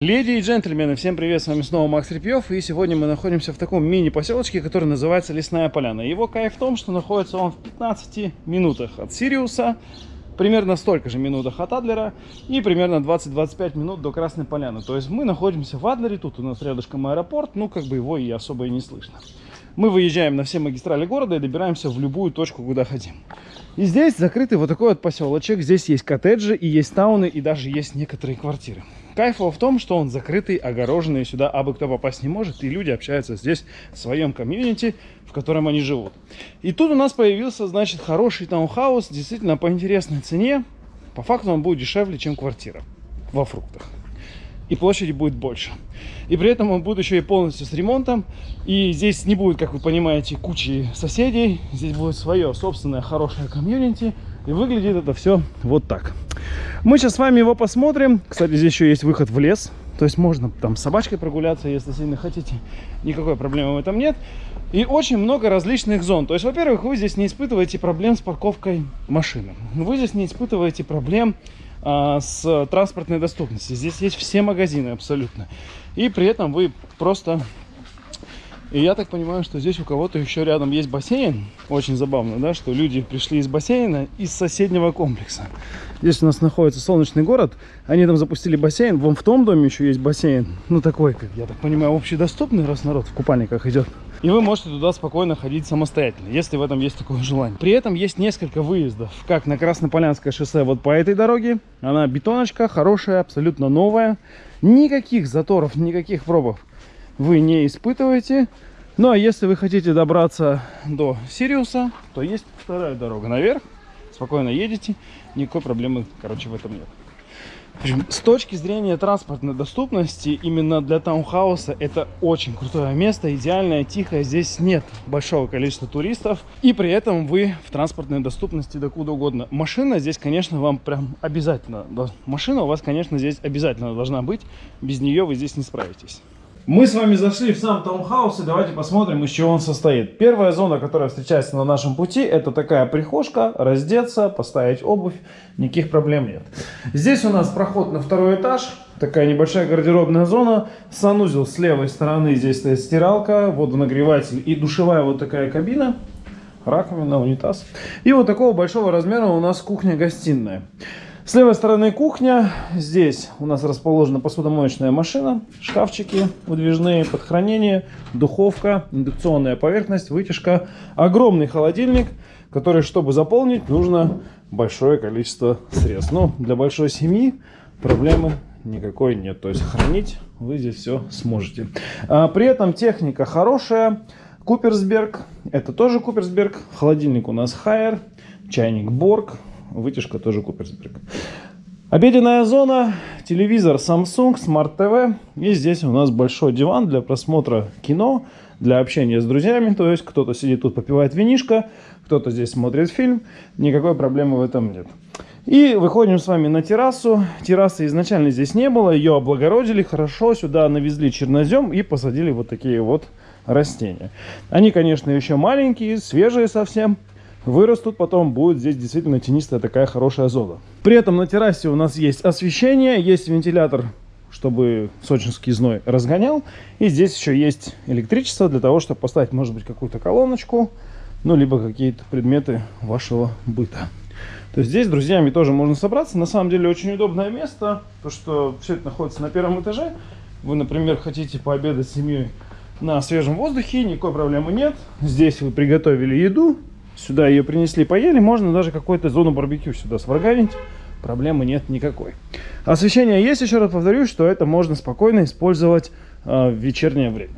Леди и джентльмены, всем привет, с вами снова Макс Репьев, и сегодня мы находимся в таком мини-поселочке, который называется Лесная Поляна. Его кайф в том, что находится он в 15 минутах от Сириуса, примерно столько же минутах от Адлера и примерно 20-25 минут до Красной Поляны. То есть мы находимся в Адлере, тут у нас рядышком аэропорт, ну как бы его и особо и не слышно. Мы выезжаем на все магистрали города и добираемся в любую точку, куда хотим. И здесь закрытый вот такой вот поселочек, здесь есть коттеджи и есть тауны и даже есть некоторые квартиры. Кайф в том, что он закрытый, огороженный, сюда абы кто попасть не может, и люди общаются здесь в своем комьюнити, в котором они живут. И тут у нас появился, значит, хороший таунхаус, действительно по интересной цене. По факту он будет дешевле, чем квартира во фруктах. И площади будет больше. И при этом он будет еще и полностью с ремонтом. И здесь не будет, как вы понимаете, кучи соседей. Здесь будет свое собственное хорошее комьюнити. И выглядит это все вот так. Мы сейчас с вами его посмотрим. Кстати, здесь еще есть выход в лес. То есть можно там с собачкой прогуляться, если сильно хотите. Никакой проблемы в этом нет. И очень много различных зон. То есть, во-первых, вы здесь не испытываете проблем с парковкой машины. Вы здесь не испытываете проблем а, с транспортной доступностью. Здесь есть все магазины абсолютно. И при этом вы просто и я так понимаю, что здесь у кого-то еще рядом есть бассейн. Очень забавно, да, что люди пришли из бассейна из соседнего комплекса. Здесь у нас находится солнечный город. Они там запустили бассейн. Вон в том доме еще есть бассейн. Ну, такой, как я так понимаю, общедоступный, раз народ в купальниках идет. И вы можете туда спокойно ходить самостоятельно, если в этом есть такое желание. При этом есть несколько выездов, как на Краснополянское шоссе вот по этой дороге. Она бетоночка, хорошая, абсолютно новая. Никаких заторов, никаких пробов вы не испытываете. Ну, а если вы хотите добраться до Сириуса, то есть вторая дорога наверх. Спокойно едете, никакой проблемы, короче, в этом нет. С точки зрения транспортной доступности, именно для таунхауса это очень крутое место, идеальное, тихое. Здесь нет большого количества туристов. И при этом вы в транспортной доступности докуда угодно. Машина здесь, конечно, вам прям обязательно. Машина у вас, конечно, здесь обязательно должна быть. Без нее вы здесь не справитесь. Мы с вами зашли в сам таунхаус и давайте посмотрим, из чего он состоит. Первая зона, которая встречается на нашем пути, это такая прихожка, раздеться, поставить обувь, никаких проблем нет. Здесь у нас проход на второй этаж, такая небольшая гардеробная зона, санузел с левой стороны, здесь стоит стиралка, водонагреватель и душевая вот такая кабина, раковина, унитаз. И вот такого большого размера у нас кухня-гостиная. С левой стороны кухня. Здесь у нас расположена посудомоечная машина, шкафчики выдвижные под хранение, духовка, индукционная поверхность, вытяжка. Огромный холодильник, который, чтобы заполнить, нужно большое количество средств. Но для большой семьи проблемы никакой нет. То есть хранить вы здесь все сможете. А, при этом техника хорошая. Куперсберг, это тоже Куперсберг. Холодильник у нас Хайер, чайник Борг, вытяжка тоже Куперсберг. Обеденная зона, телевизор Samsung, Smart TV. И здесь у нас большой диван для просмотра кино, для общения с друзьями. То есть кто-то сидит тут, попивает винишко, кто-то здесь смотрит фильм. Никакой проблемы в этом нет. И выходим с вами на террасу. Террасы изначально здесь не было, ее облагородили хорошо. Сюда навезли чернозем и посадили вот такие вот растения. Они, конечно, еще маленькие, свежие совсем вырастут, потом будет здесь действительно тенистая такая хорошая зона. При этом на террасе у нас есть освещение, есть вентилятор, чтобы сочинский зной разгонял. И здесь еще есть электричество для того, чтобы поставить, может быть, какую-то колоночку, ну, либо какие-то предметы вашего быта. То есть здесь с друзьями тоже можно собраться. На самом деле очень удобное место, то что все это находится на первом этаже. Вы, например, хотите пообедать с семьей на свежем воздухе, никакой проблемы нет. Здесь вы приготовили еду, Сюда ее принесли, поели. Можно даже какую-то зону барбекю сюда сварганить. Проблемы нет никакой. Освещение есть, еще раз повторюсь, что это можно спокойно использовать э, в вечернее время.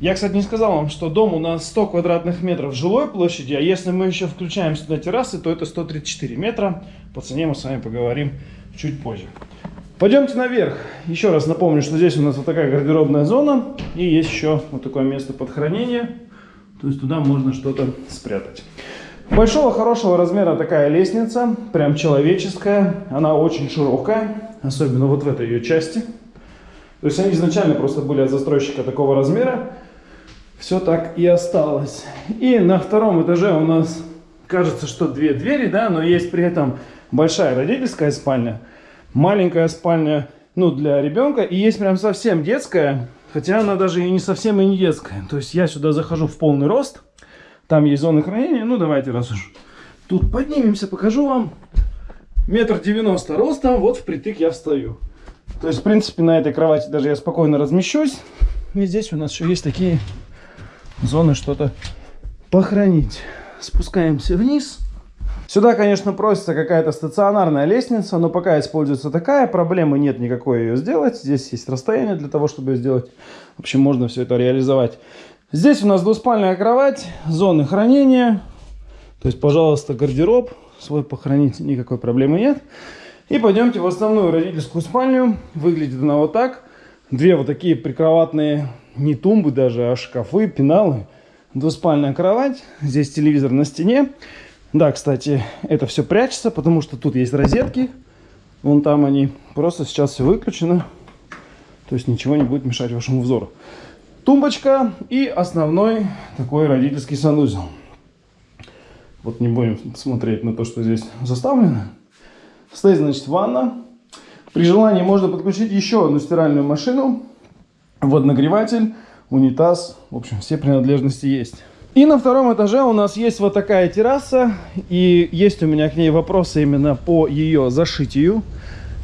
Я, кстати, не сказал вам, что дом у нас 100 квадратных метров жилой площади, а если мы еще включаем сюда террасы, то это 134 метра. По цене мы с вами поговорим чуть позже. Пойдемте наверх. Еще раз напомню, что здесь у нас вот такая гардеробная зона. И есть еще вот такое место под хранение. То есть туда можно что-то спрятать. Большого хорошего размера такая лестница, прям человеческая. Она очень широкая, особенно вот в этой ее части. То есть они изначально просто были от застройщика такого размера. Все так и осталось. И на втором этаже у нас кажется, что две двери, да, но есть при этом большая родительская спальня, маленькая спальня ну, для ребенка. И есть прям совсем детская, хотя она даже и не совсем и не детская. То есть я сюда захожу в полный рост. Там есть зона хранения. Ну, давайте, раз уж тут поднимемся, покажу вам. Метр девяносто ростом, вот впритык я встаю. То есть, в принципе, на этой кровати даже я спокойно размещусь. И здесь у нас еще есть такие зоны что-то похоронить. Спускаемся вниз. Сюда, конечно, просится какая-то стационарная лестница, но пока используется такая, проблемы нет никакой ее сделать. Здесь есть расстояние для того, чтобы ее сделать. В общем, можно все это реализовать. Здесь у нас двуспальная кровать, зоны хранения. То есть, пожалуйста, гардероб свой похоронить, никакой проблемы нет. И пойдемте в основную родительскую спальню. Выглядит она вот так. Две вот такие прикроватные, не тумбы даже, а шкафы, пеналы. Двуспальная кровать. Здесь телевизор на стене. Да, кстати, это все прячется, потому что тут есть розетки. Вон там они. Просто сейчас все выключено. То есть ничего не будет мешать вашему взору. Тумбочка и основной такой родительский санузел. Вот не будем смотреть на то, что здесь заставлено. Стоит, значит, ванна. При желании можно подключить еще одну стиральную машину, водонагреватель, унитаз. В общем, все принадлежности есть. И на втором этаже у нас есть вот такая терраса. И есть у меня к ней вопросы именно по ее зашитию.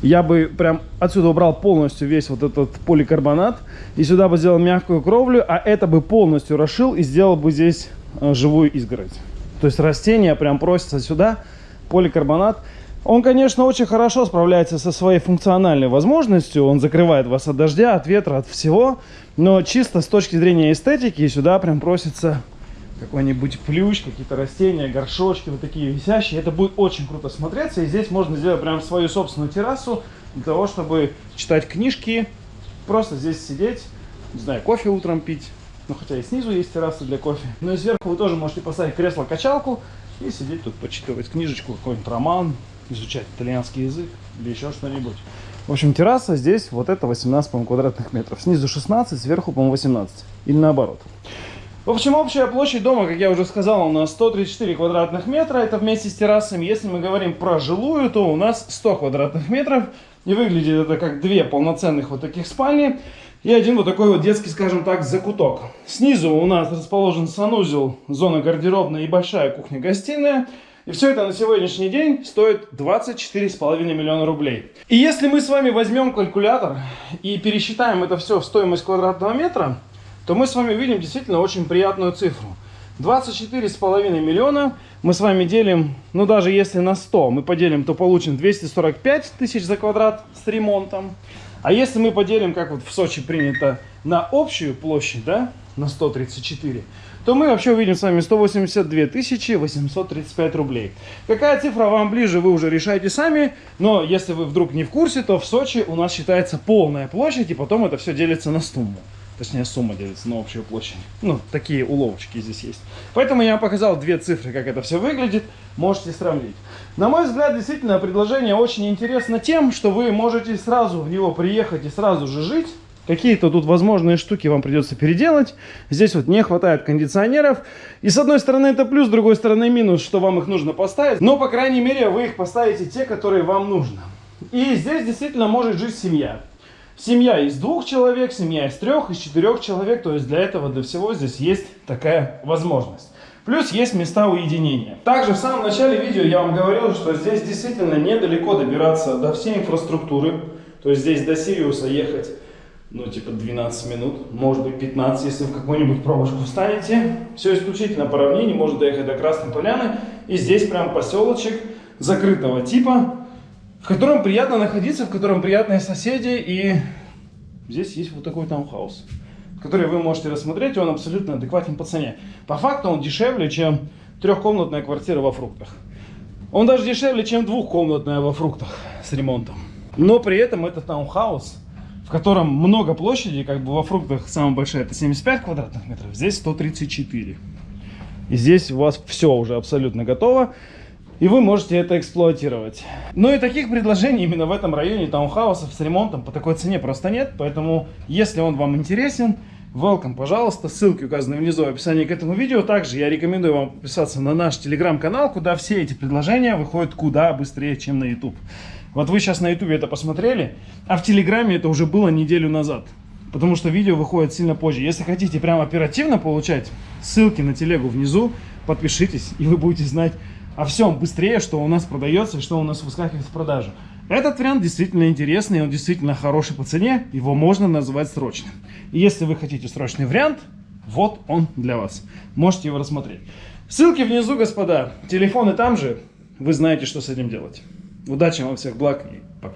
Я бы прям отсюда убрал полностью весь вот этот поликарбонат. И сюда бы сделал мягкую кровлю. А это бы полностью расшил и сделал бы здесь э, живую изгородь. То есть растения прям просятся сюда. Поликарбонат. Он, конечно, очень хорошо справляется со своей функциональной возможностью. Он закрывает вас от дождя, от ветра, от всего. Но чисто с точки зрения эстетики сюда прям просится какой-нибудь плющ, какие-то растения, горшочки вот такие висящие. Это будет очень круто смотреться. И здесь можно сделать прям свою собственную террасу для того, чтобы читать книжки, просто здесь сидеть, не знаю, кофе утром пить. Ну, хотя и снизу есть терраса для кофе. Но и сверху вы тоже можете поставить кресло-качалку и сидеть тут, почитывать книжечку, какой-нибудь роман, изучать итальянский язык или еще что-нибудь. В общем, терраса здесь вот это 18, квадратных метров. Снизу 16, сверху, по-моему, 18. Или наоборот. В общем, общая площадь дома, как я уже сказал, у нас 134 квадратных метра. Это вместе с террасами. Если мы говорим про жилую, то у нас 100 квадратных метров. И выглядит это как две полноценных вот таких спальни. И один вот такой вот детский, скажем так, закуток. Снизу у нас расположен санузел, зона гардеробная и большая кухня-гостиная. И все это на сегодняшний день стоит 24,5 миллиона рублей. И если мы с вами возьмем калькулятор и пересчитаем это все в стоимость квадратного метра, то мы с вами видим действительно очень приятную цифру. 24,5 миллиона мы с вами делим, ну даже если на 100 мы поделим, то получим 245 тысяч за квадрат с ремонтом. А если мы поделим, как вот в Сочи принято, на общую площадь, да, на 134, то мы вообще увидим с вами 182 835 рублей. Какая цифра вам ближе, вы уже решаете сами. Но если вы вдруг не в курсе, то в Сочи у нас считается полная площадь, и потом это все делится на сумму. Точнее, сумма делится на общую площадь. Ну, такие уловочки здесь есть. Поэтому я показал две цифры, как это все выглядит. Можете сравнить. На мой взгляд, действительно, предложение очень интересно тем, что вы можете сразу в него приехать и сразу же жить. Какие-то тут возможные штуки вам придется переделать. Здесь вот не хватает кондиционеров. И с одной стороны это плюс, с другой стороны минус, что вам их нужно поставить. Но, по крайней мере, вы их поставите те, которые вам нужно. И здесь действительно может жить семья. Семья из двух человек, семья из трех, из четырех человек. То есть для этого, для всего здесь есть такая возможность. Плюс есть места уединения. Также в самом начале видео я вам говорил, что здесь действительно недалеко добираться до всей инфраструктуры. То есть здесь до Сириуса ехать, ну типа 12 минут, может быть 15, если в какую-нибудь пробочку встанете. Все исключительно по равнине, можно доехать до Красной Поляны. И здесь прям поселочек закрытого типа в котором приятно находиться, в котором приятные соседи, и здесь есть вот такой таунхаус, который вы можете рассмотреть, он абсолютно адекватен по цене. По факту он дешевле, чем трехкомнатная квартира во фруктах. Он даже дешевле, чем двухкомнатная во фруктах с ремонтом. Но при этом это таунхаус, в котором много площади, как бы во фруктах самая большая это 75 квадратных метров, здесь 134. И здесь у вас все уже абсолютно готово и вы можете это эксплуатировать. Ну и таких предложений именно в этом районе таунхаусов с ремонтом по такой цене просто нет, поэтому если он вам интересен, welcome, пожалуйста, ссылки указаны внизу в описании к этому видео. Также я рекомендую вам подписаться на наш телеграм-канал, куда все эти предложения выходят куда быстрее, чем на YouTube. Вот вы сейчас на ютубе это посмотрели, а в телеграме это уже было неделю назад. Потому что видео выходит сильно позже. Если хотите прям оперативно получать, ссылки на телегу внизу, подпишитесь, и вы будете знать о всем быстрее, что у нас продается что у нас выскакивает в продажу. Этот вариант действительно интересный, он действительно хороший по цене, его можно назвать срочным. И если вы хотите срочный вариант, вот он для вас. Можете его рассмотреть. Ссылки внизу, господа. Телефоны там же. Вы знаете, что с этим делать. Удачи вам всех благ и пока.